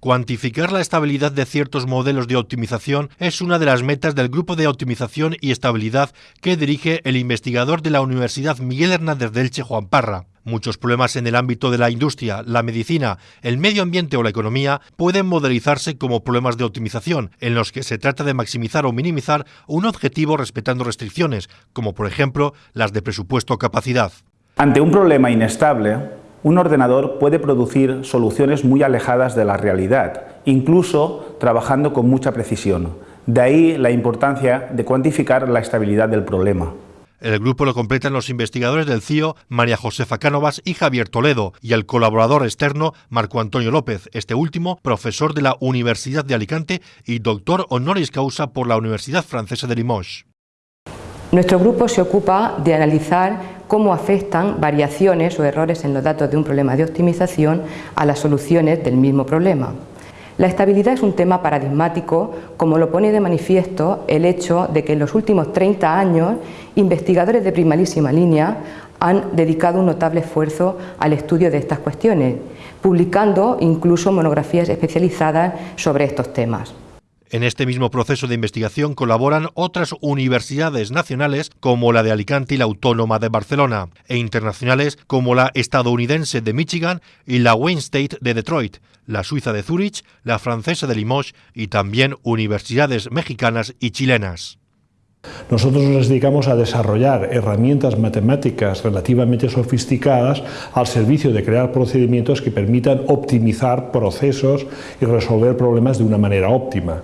Cuantificar la estabilidad de ciertos modelos de optimización es una de las metas del Grupo de Optimización y Estabilidad que dirige el investigador de la Universidad Miguel Hernández de Elche, Juan Parra. Muchos problemas en el ámbito de la industria, la medicina, el medio ambiente o la economía pueden modelizarse como problemas de optimización, en los que se trata de maximizar o minimizar un objetivo respetando restricciones, como por ejemplo las de presupuesto o capacidad. Ante un problema inestable, un ordenador puede producir soluciones muy alejadas de la realidad, incluso trabajando con mucha precisión. De ahí la importancia de cuantificar la estabilidad del problema. El grupo lo completan los investigadores del CIO María Josefa Cánovas y Javier Toledo y el colaborador externo Marco Antonio López, este último profesor de la Universidad de Alicante y doctor honoris causa por la Universidad Francesa de Limoges. Nuestro grupo se ocupa de analizar cómo afectan variaciones o errores en los datos de un problema de optimización a las soluciones del mismo problema. La estabilidad es un tema paradigmático, como lo pone de manifiesto el hecho de que en los últimos 30 años investigadores de primerísima línea han dedicado un notable esfuerzo al estudio de estas cuestiones, publicando incluso monografías especializadas sobre estos temas. En este mismo proceso de investigación colaboran otras universidades nacionales como la de Alicante y la Autónoma de Barcelona, e internacionales como la estadounidense de Michigan y la Wayne State de Detroit, la suiza de Zurich, la francesa de Limoges y también universidades mexicanas y chilenas. Nosotros nos dedicamos a desarrollar herramientas matemáticas relativamente sofisticadas al servicio de crear procedimientos que permitan optimizar procesos y resolver problemas de una manera óptima.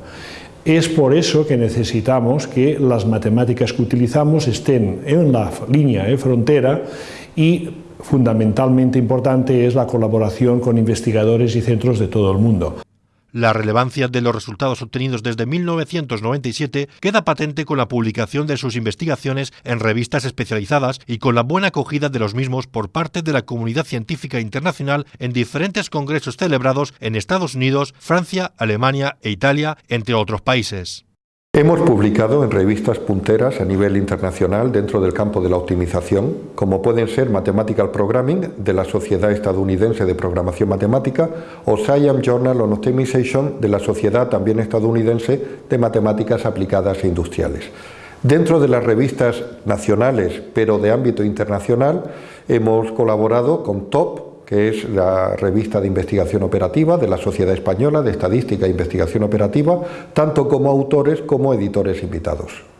Es por eso que necesitamos que las matemáticas que utilizamos estén en la línea de frontera y fundamentalmente importante es la colaboración con investigadores y centros de todo el mundo. La relevancia de los resultados obtenidos desde 1997 queda patente con la publicación de sus investigaciones en revistas especializadas y con la buena acogida de los mismos por parte de la comunidad científica internacional en diferentes congresos celebrados en Estados Unidos, Francia, Alemania e Italia, entre otros países. Hemos publicado en revistas punteras a nivel internacional dentro del campo de la optimización, como pueden ser Mathematical Programming de la Sociedad Estadounidense de Programación Matemática o Science Journal on Optimization de la Sociedad también estadounidense de Matemáticas Aplicadas e Industriales. Dentro de las revistas nacionales, pero de ámbito internacional, hemos colaborado con TOP, que es la revista de investigación operativa de la Sociedad Española de Estadística e Investigación Operativa, tanto como autores como editores invitados.